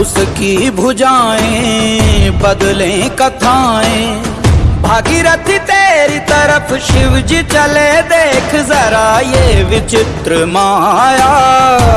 उसकी भुजाएँ, बदले कथाएँ। भागीरथी तेरी तरफ़ शिव जी चले, देख जरा ये विचित्र माया।